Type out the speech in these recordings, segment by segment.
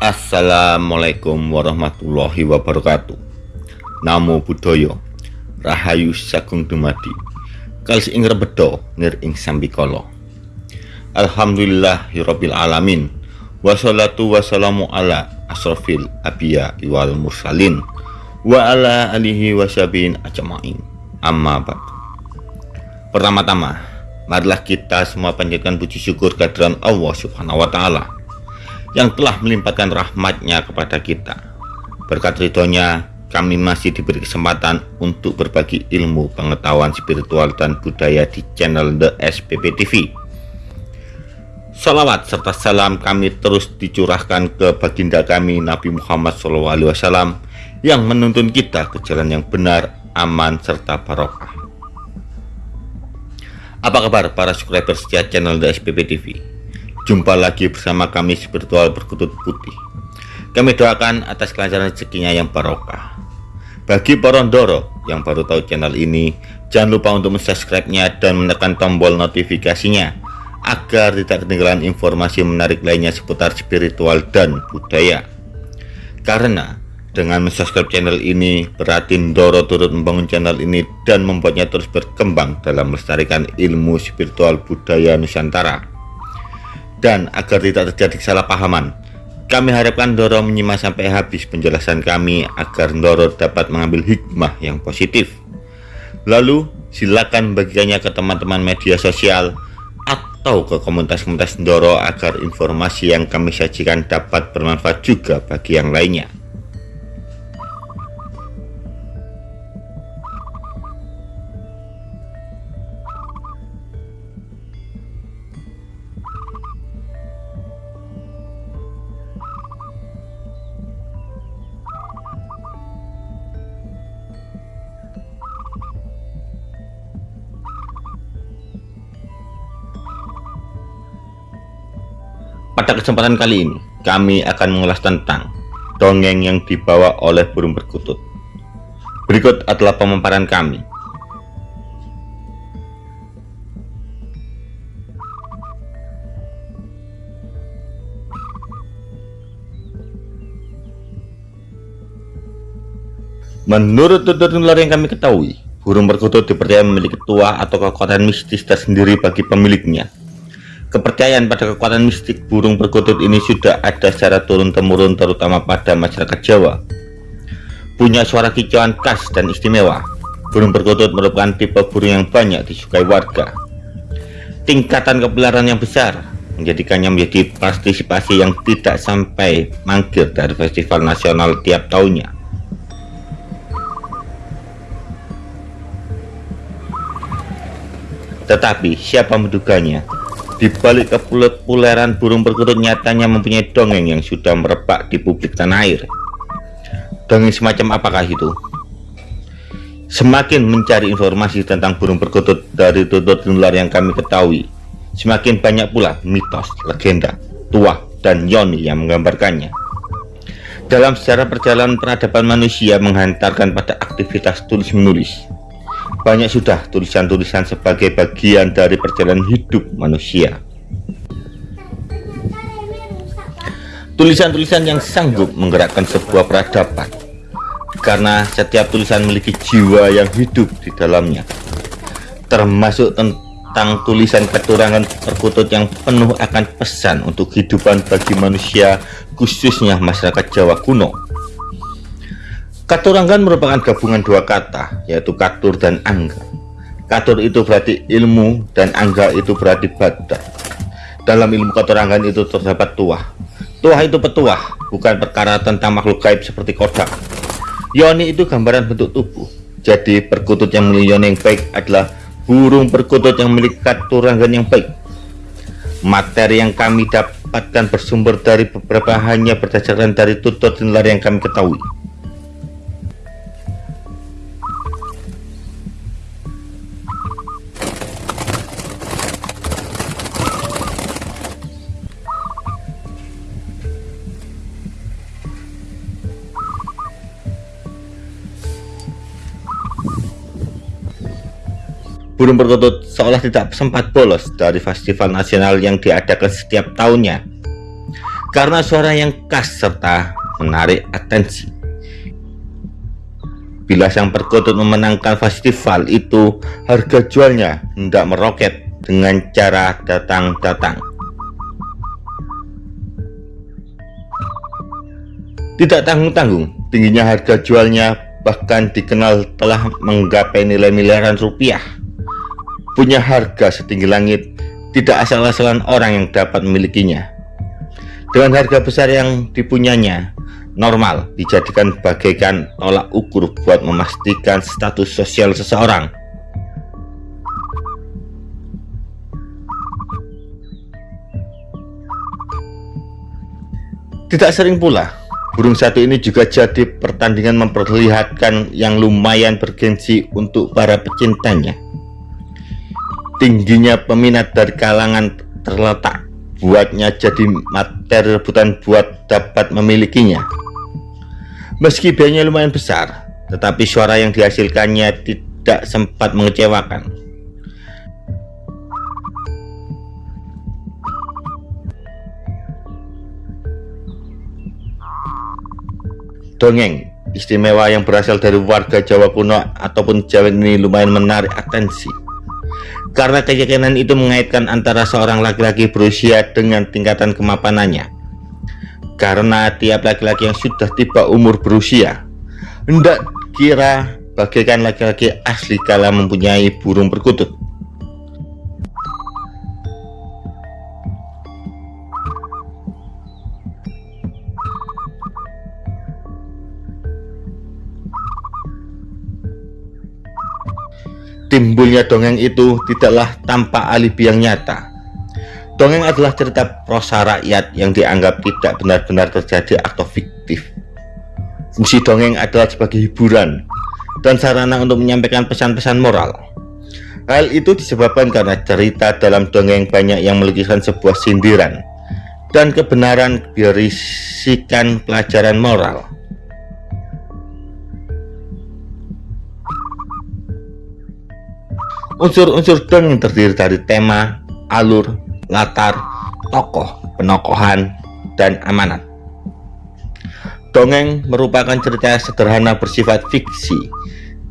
Assalamualaikum warahmatullahi wabarakatuh. Namo Buddhaya. Rahayu Sagung Dumadi. Kalis ing rebedo nir ing sambikala. Alhamdulillah Rabbil Alamin. Wassalatu wassalamu ala asrafil abiya iwal mursalin. Wa ala alihi wasabin ajma'in. Amma ba'du Pertama-tama Marilah kita semua panjatkan puji syukur kehadiran Allah subhanahu wa ta'ala yang telah melimpahkan rahmatnya kepada kita. Berkat ridhonya, kami masih diberi kesempatan untuk berbagi ilmu, pengetahuan spiritual dan budaya di channel The SPP TV. Salawat serta salam kami terus dicurahkan ke baginda kami Nabi Muhammad SAW yang menuntun kita ke jalan yang benar, aman, serta barokah. Apa kabar para subscriber setia channel The SPP TV? Jumpa lagi bersama kami spiritual berkutut putih. Kami doakan atas kelancaran rezekinya yang barokah. Bagi Porondoro yang baru tahu channel ini, jangan lupa untuk subscribe-nya dan menekan tombol notifikasinya agar tidak ketinggalan informasi menarik lainnya seputar spiritual dan budaya. Karena dengan subscribe channel ini, berarti Doro turut membangun channel ini dan membuatnya terus berkembang dalam melestarikan ilmu spiritual budaya Nusantara dan agar tidak terjadi kesalahpahaman. Kami harapkan Doro menyimak sampai habis penjelasan kami agar Doro dapat mengambil hikmah yang positif. Lalu silakan bagikannya ke teman-teman media sosial atau ke komunitas-komunitas Doro agar informasi yang kami sajikan dapat bermanfaat juga bagi yang lainnya. Pada kesempatan kali ini, kami akan mengulas tentang dongeng yang dibawa oleh burung perkutut. Berikut adalah pemaparan kami. Menurut tutur nular yang kami ketahui, burung perkutut dipercaya memiliki tua atau kekuatan mistis tersendiri bagi pemiliknya Kepercayaan pada kekuatan mistik burung perkutut ini sudah ada secara turun-temurun terutama pada masyarakat Jawa. Punya suara kicauan khas dan istimewa, burung perkutut merupakan tipe burung yang banyak disukai warga. Tingkatan kepelaran yang besar menjadikannya menjadi partisipasi yang tidak sampai mangkir dari festival nasional tiap tahunnya. Tetapi siapa menduganya di balik kepuleran burung perkutut nyatanya mempunyai dongeng yang sudah merebak di publik tanah air. Dongeng semacam apakah itu? Semakin mencari informasi tentang burung perkutut dari tutur nular yang kami ketahui, semakin banyak pula mitos, legenda, tuah, dan yoni yang menggambarkannya. Dalam sejarah perjalanan peradaban manusia menghantarkan pada aktivitas tulis-menulis, banyak sudah tulisan-tulisan sebagai bagian dari perjalanan hidup manusia. Tulisan-tulisan yang sanggup menggerakkan sebuah peradaban. Karena setiap tulisan memiliki jiwa yang hidup di dalamnya. Termasuk tentang tulisan keturangan perkutut yang penuh akan pesan untuk kehidupan bagi manusia khususnya masyarakat Jawa kuno Katuranggan merupakan gabungan dua kata, yaitu katur dan angga. Katur itu berarti ilmu, dan angga itu berarti badan. Dalam ilmu katuranggan itu terdapat tuah. Tuah itu petuah, bukan perkara tentang makhluk gaib seperti kodak. Yoni itu gambaran bentuk tubuh. Jadi perkutut yang memiliki yoni yang baik adalah burung perkutut yang memiliki katuranggan yang baik. Materi yang kami dapatkan bersumber dari beberapa hanya berdasarkan dari tutur dan yang kami ketahui. Burung perkutut seolah tidak sempat bolos dari festival nasional yang diadakan setiap tahunnya. karena suara yang khas serta menarik atensi. Bila sang perkutut memenangkan festival itu, harga jualnya hendak meroket dengan cara datang-datang. Tidak tanggung-tanggung, tingginya harga jualnya bahkan dikenal telah menggapai nilai miliaran rupiah. Punya harga setinggi langit, tidak asal-asalan orang yang dapat memilikinya. Dengan harga besar yang dipunyanya, normal dijadikan bagaikan tolak ukur buat memastikan status sosial seseorang. Tidak sering pula, burung satu ini juga jadi pertandingan memperlihatkan yang lumayan bergensi untuk para pecintanya. Tingginya peminat dari kalangan terletak buatnya jadi materi rebutan buat dapat memilikinya. Meski biayanya lumayan besar, tetapi suara yang dihasilkannya tidak sempat mengecewakan. Dongeng istimewa yang berasal dari warga Jawa kuno ataupun Jawa ini lumayan menarik atensi karena keyakinan itu mengaitkan antara seorang laki-laki berusia dengan tingkatan kemapanannya. Karena tiap laki-laki yang sudah tiba umur berusia hendak kira bagaikan laki-laki asli kala mempunyai burung perkutut timbulnya dongeng itu tidaklah tanpa alibi yang nyata Dongeng adalah cerita prosa rakyat yang dianggap tidak benar-benar terjadi atau fiktif. Fungsi dongeng adalah sebagai hiburan dan sarana untuk menyampaikan pesan-pesan moral. Hal itu disebabkan karena cerita dalam dongeng banyak yang melukiskan sebuah sindiran dan kebenaran berisikan pelajaran moral. Unsur-unsur dongeng terdiri dari tema, alur, latar, tokoh, penokohan, dan amanat. Dongeng merupakan cerita sederhana bersifat fiksi,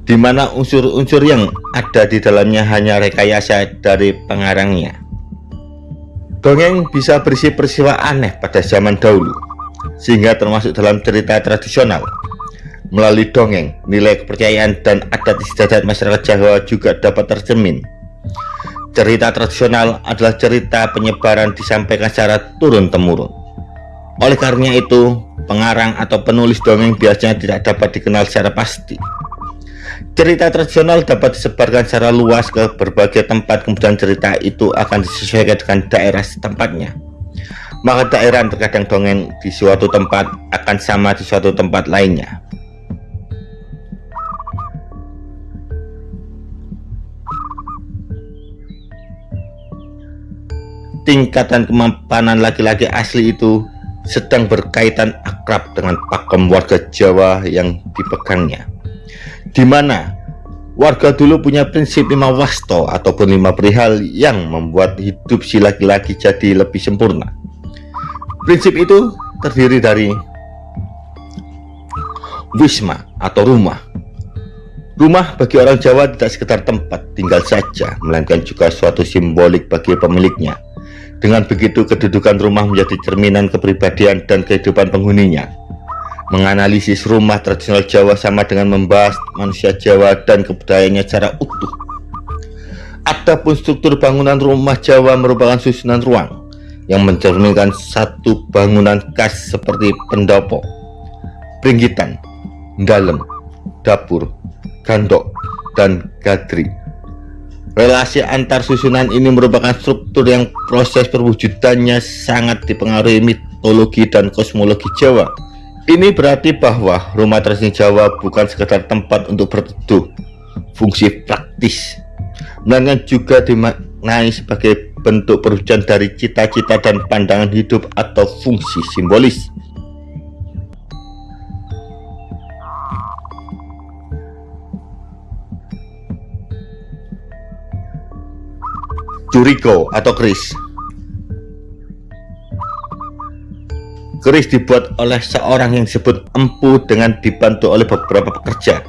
di mana unsur-unsur yang ada di dalamnya hanya rekayasa dari pengarangnya. Dongeng bisa berisi peristiwa aneh pada zaman dahulu, sehingga termasuk dalam cerita tradisional. Melalui dongeng, nilai kepercayaan dan adat istiadat masyarakat Jawa juga dapat tercermin Cerita tradisional adalah cerita penyebaran disampaikan secara turun-temurun. Oleh karena itu, pengarang atau penulis dongeng biasanya tidak dapat dikenal secara pasti. Cerita tradisional dapat disebarkan secara luas ke berbagai tempat, kemudian cerita itu akan disesuaikan dengan daerah setempatnya. Maka daerah terkadang dongeng di suatu tempat akan sama di suatu tempat lainnya. Tingkatan kemampanan laki-laki asli itu sedang berkaitan akrab dengan pakem warga Jawa yang dipegangnya. Di mana warga dulu punya prinsip lima wasto ataupun lima perihal yang membuat hidup si laki-laki jadi lebih sempurna. Prinsip itu terdiri dari wisma atau rumah. Rumah bagi orang Jawa tidak sekedar tempat tinggal saja melainkan juga suatu simbolik bagi pemiliknya dengan begitu kedudukan rumah menjadi cerminan kepribadian dan kehidupan penghuninya. Menganalisis rumah tradisional Jawa sama dengan membahas manusia Jawa dan kebudayaannya secara utuh. Adapun struktur bangunan rumah Jawa merupakan susunan ruang yang mencerminkan satu bangunan khas seperti pendopo, pringgitan, dalam, dapur, gandok, dan gadri. Relasi antar susunan ini merupakan struktur yang proses perwujudannya sangat dipengaruhi mitologi dan kosmologi Jawa. Ini berarti bahwa rumah tradisional Jawa bukan sekedar tempat untuk berteduh, fungsi praktis, melainkan juga dimaknai sebagai bentuk perwujudan dari cita-cita dan pandangan hidup atau fungsi simbolis. Juriko atau Chris Keris dibuat oleh seorang yang disebut empu dengan dibantu oleh beberapa pekerja.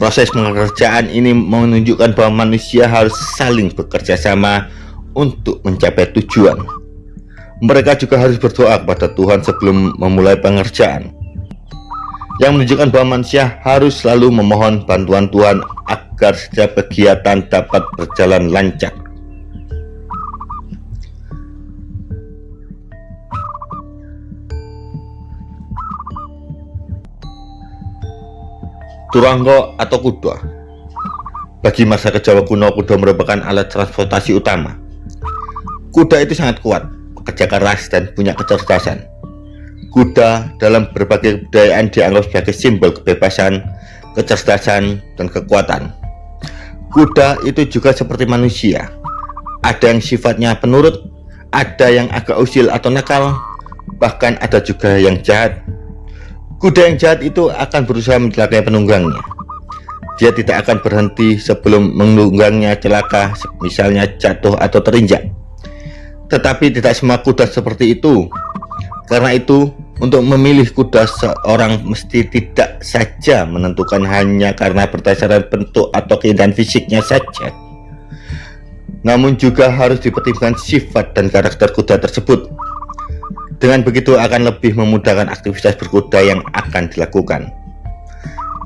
Proses pengerjaan ini menunjukkan bahwa manusia harus saling bekerja sama untuk mencapai tujuan. Mereka juga harus berdoa kepada Tuhan sebelum memulai pengerjaan. Yang menunjukkan bahwa manusia harus selalu memohon bantuan Tuhan agar setiap kegiatan dapat berjalan lancar. Turanggo atau kuda Bagi masyarakat Jawa kuno, kuda merupakan alat transportasi utama. Kuda itu sangat kuat, bekerja keras, dan punya kecerdasan. Kuda dalam berbagai kebudayaan dianggap sebagai simbol kebebasan, kecerdasan, dan kekuatan. Kuda itu juga seperti manusia. Ada yang sifatnya penurut, ada yang agak usil atau nakal, bahkan ada juga yang jahat Kuda yang jahat itu akan berusaha mencelakai penunggangnya. Dia tidak akan berhenti sebelum menunggangnya celaka, misalnya jatuh atau terinjak. Tetapi tidak semua kuda seperti itu. Karena itu, untuk memilih kuda seorang mesti tidak saja menentukan hanya karena berdasarkan bentuk atau keindahan fisiknya saja. Namun juga harus dipertimbangkan sifat dan karakter kuda tersebut dengan begitu akan lebih memudahkan aktivitas berkuda yang akan dilakukan.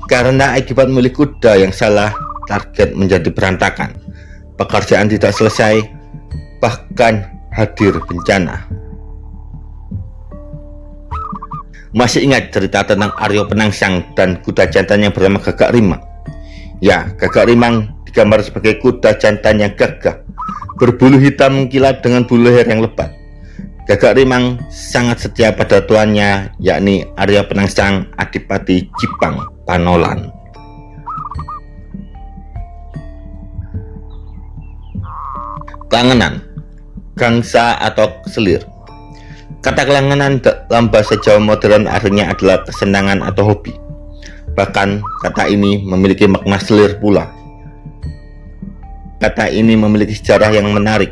Karena akibat memilih kuda yang salah, target menjadi berantakan. Pekerjaan tidak selesai, bahkan hadir bencana. Masih ingat cerita tentang Aryo Penangsang dan kuda jantan yang bernama Gagak Rimang? Ya, Gagak Rimang digambar sebagai kuda jantan yang gagah, berbulu hitam mengkilat dengan bulu leher yang lebat. Gagak Rimang sangat setia pada tuannya yakni Arya Penangsang Adipati Jipang Panolan. Kelangenan Gangsa atau selir Kata kelangenan dalam bahasa Jawa modern artinya adalah kesenangan atau hobi. Bahkan kata ini memiliki makna selir pula. Kata ini memiliki sejarah yang menarik.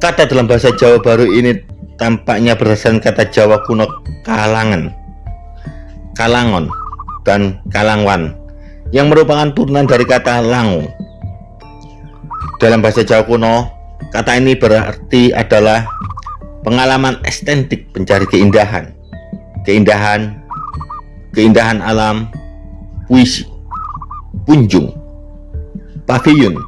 Kata dalam bahasa Jawa baru ini tampaknya berdasarkan kata Jawa kuno kalangan, kalangon, dan kalangwan yang merupakan turunan dari kata langu. Dalam bahasa Jawa kuno, kata ini berarti adalah pengalaman estetik pencari keindahan, keindahan, keindahan alam, puisi, punjung, pavilion,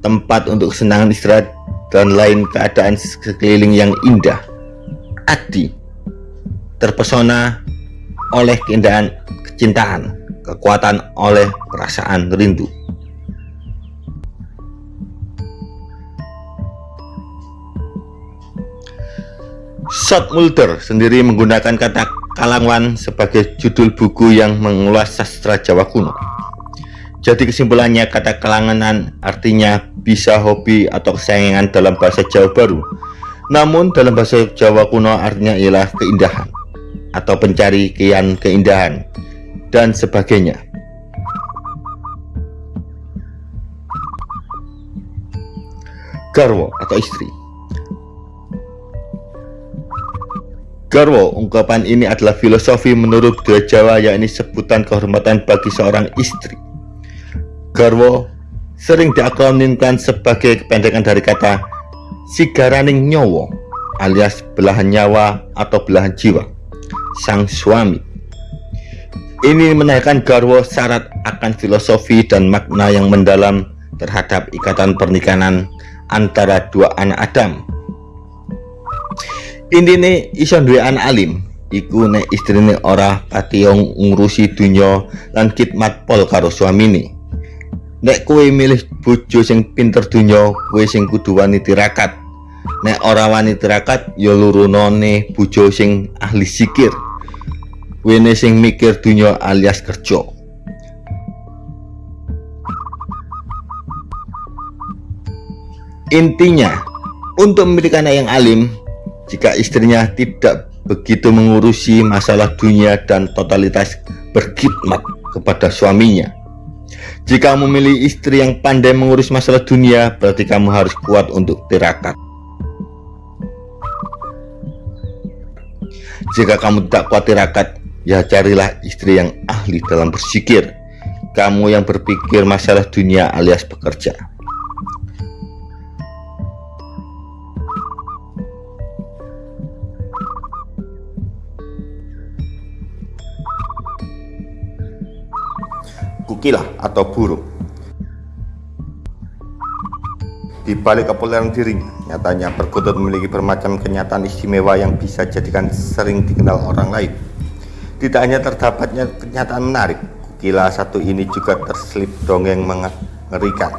tempat untuk kesenangan istirahat dan lain keadaan sekeliling yang indah. Adi terpesona oleh keindahan kecintaan, kekuatan oleh perasaan rindu. Shot Mulder sendiri menggunakan kata Kalangwan sebagai judul buku yang mengulas sastra Jawa kuno. Jadi kesimpulannya kata kalanganan artinya bisa hobi atau kesayangan dalam bahasa Jawa baru. Namun dalam bahasa Jawa kuno artinya ialah keindahan atau pencari kian keindahan dan sebagainya. Garwo atau istri Garwo, ungkapan ini adalah filosofi menurut budaya Jawa yakni sebutan kehormatan bagi seorang istri. Garwo sering diakronimkan sebagai kependekan dari kata sigaraning nyowo alias belahan nyawa atau belahan jiwa sang suami ini menaikkan garwo syarat akan filosofi dan makna yang mendalam terhadap ikatan pernikahan antara dua anak Adam ini iso duwe anak alim iku nek istrine ora pationg ngurusi dunya lan khidmat pol karo suamine nek kue milih bojo sing pinter dunya kue sing kudu wani tirakat nek ora wani tirakat ya lurunone bojo sing ahli sikir wene sing mikir dunya alias kerja. Intinya untuk memiliki anak yang alim jika istrinya tidak begitu mengurusi masalah dunia dan totalitas berkhidmat kepada suaminya jika memilih istri yang pandai mengurus masalah dunia, berarti kamu harus kuat untuk tirakat. Jika kamu tidak kuat tirakat, ya carilah istri yang ahli dalam bersikir. Kamu yang berpikir masalah dunia alias bekerja. Kukilah atau burung Di balik kepopuleran dirinya, nyatanya perkutut memiliki bermacam kenyataan istimewa yang bisa jadikan sering dikenal orang lain. Tidak hanya terdapatnya kenyataan menarik, kukila satu ini juga terselip dongeng mengerikan,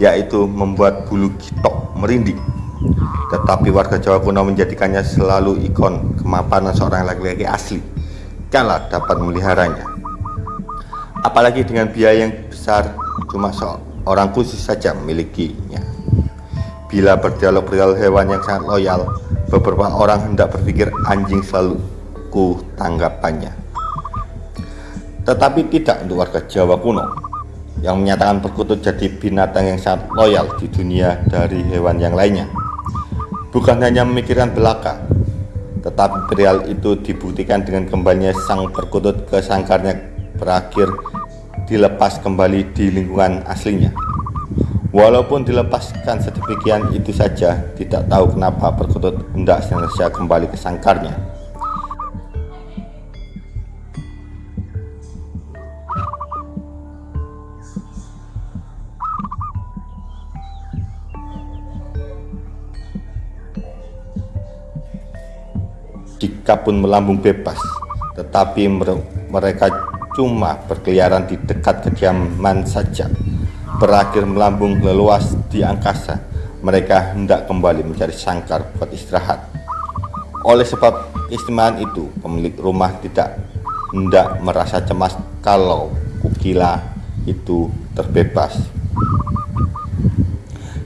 yaitu membuat bulu kitok merinding. Tetapi warga Jawa kuno menjadikannya selalu ikon kemapanan seorang laki-laki asli, kala dapat meliharanya. Apalagi dengan biaya yang besar, cuma seorang khusus saja memilikinya. Bila berdialog perihal hewan yang sangat loyal, beberapa orang hendak berpikir anjing selalu ku tanggapannya. Tetapi tidak untuk warga Jawa kuno yang menyatakan perkutut jadi binatang yang sangat loyal di dunia dari hewan yang lainnya. Bukan hanya memikirkan belaka, tetapi perihal itu dibuktikan dengan kembalinya sang perkutut ke sangkarnya berakhir dilepas kembali di lingkungan aslinya. Walaupun dilepaskan sedemikian itu saja, tidak tahu kenapa perkutut hendak senantiasa kembali ke sangkarnya. Jika pun melambung bebas, tetapi mereka cuma berkeliaran di dekat kediaman saja berakhir melambung leluas di angkasa, mereka hendak kembali mencari sangkar buat istirahat. Oleh sebab keistimewaan itu, pemilik rumah tidak hendak merasa cemas kalau kukila itu terbebas.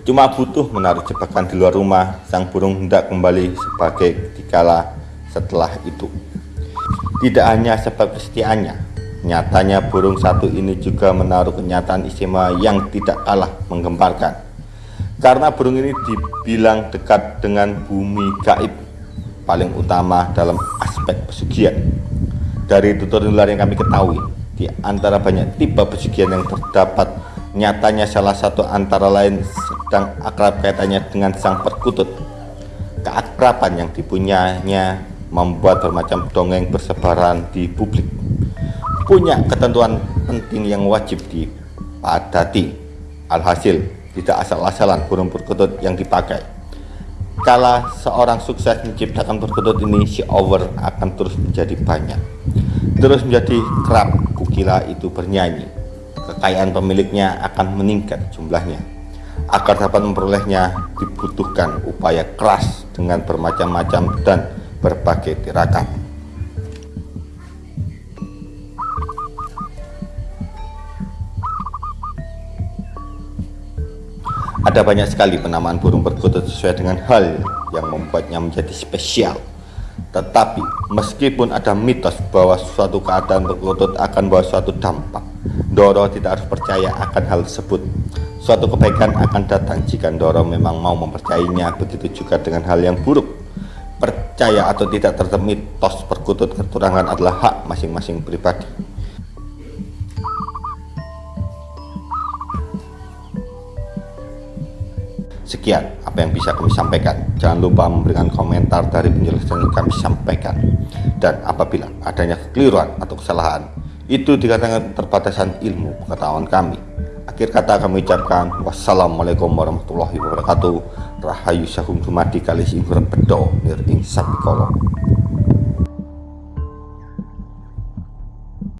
Cuma butuh menaruh jebakan di luar rumah, sang burung hendak kembali sebagai dikala setelah itu. Tidak hanya sebab kesetiaannya, Nyatanya burung satu ini juga menaruh kenyataan istimewa yang tidak kalah menggemparkan. Karena burung ini dibilang dekat dengan bumi gaib, paling utama dalam aspek pesugihan. Dari tutur nular yang kami ketahui, di antara banyak tipe pesugihan yang terdapat, nyatanya salah satu antara lain sedang akrab kaitannya dengan sang perkutut. Keakraban yang dipunyanya membuat bermacam dongeng bersebaran di publik punya ketentuan penting yang wajib dipadati. Alhasil, tidak asal-asalan burung perkutut yang dipakai. Kala seorang sukses menciptakan perkutut ini, si over akan terus menjadi banyak. Terus menjadi kerap kukila itu bernyanyi. Kekayaan pemiliknya akan meningkat jumlahnya. Agar dapat memperolehnya dibutuhkan upaya keras dengan bermacam-macam dan berbagai tirakat. Ada banyak sekali penamaan burung perkutut sesuai dengan hal yang membuatnya menjadi spesial. Tetapi meskipun ada mitos bahwa suatu keadaan perkutut akan bawa suatu dampak, Doro tidak harus percaya akan hal tersebut. Suatu kebaikan akan datang jika Doro memang mau mempercayainya, begitu juga dengan hal yang buruk. Percaya atau tidak terhadap mitos perkutut keturangan adalah hak masing-masing pribadi. Sekian apa yang bisa kami sampaikan. Jangan lupa memberikan komentar dari penjelasan yang kami sampaikan. Dan apabila adanya kekeliruan atau kesalahan, itu dikatakan terbatasan ilmu pengetahuan kami. Akhir kata kami ucapkan wassalamualaikum warahmatullahi wabarakatuh. Rahayu sahum dumadi kalis ingkur bedo nir ing sabikolo.